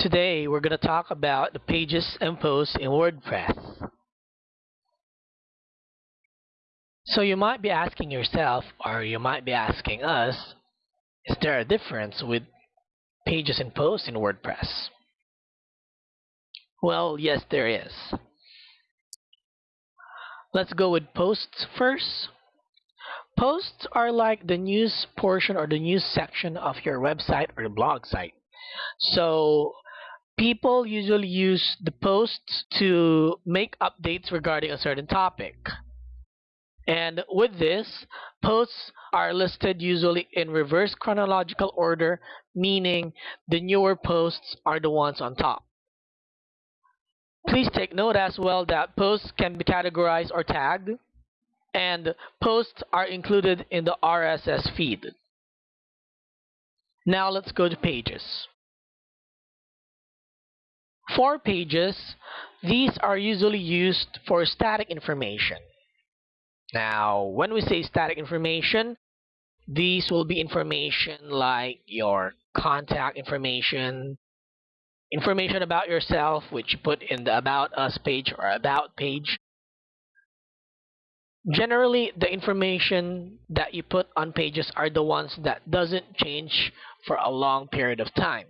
Today we're going to talk about the pages and posts in WordPress. So you might be asking yourself, or you might be asking us, is there a difference with pages and posts in WordPress? Well, yes, there is. Let's go with posts first. Posts are like the news portion or the news section of your website or blog site. So people usually use the posts to make updates regarding a certain topic. And with this, posts are listed usually in reverse chronological order, meaning the newer posts are the ones on top. Please take note as well that posts can be categorized or tagged, and posts are included in the RSS feed. Now let's go to pages. For pages, these are usually used for static information. Now, when we say static information, these will be information like your contact information, information about yourself, which you put in the About Us page or About page. Generally, the information that you put on pages are the ones that doesn't change for a long period of time.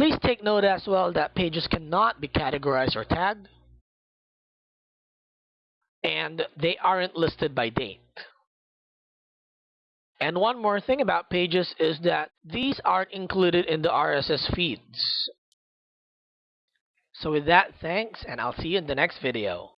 Please take note as well that pages cannot be categorized or tagged and they aren't listed by date. And one more thing about pages is that these aren't included in the RSS feeds. So with that, thanks, and I'll see you in the next video.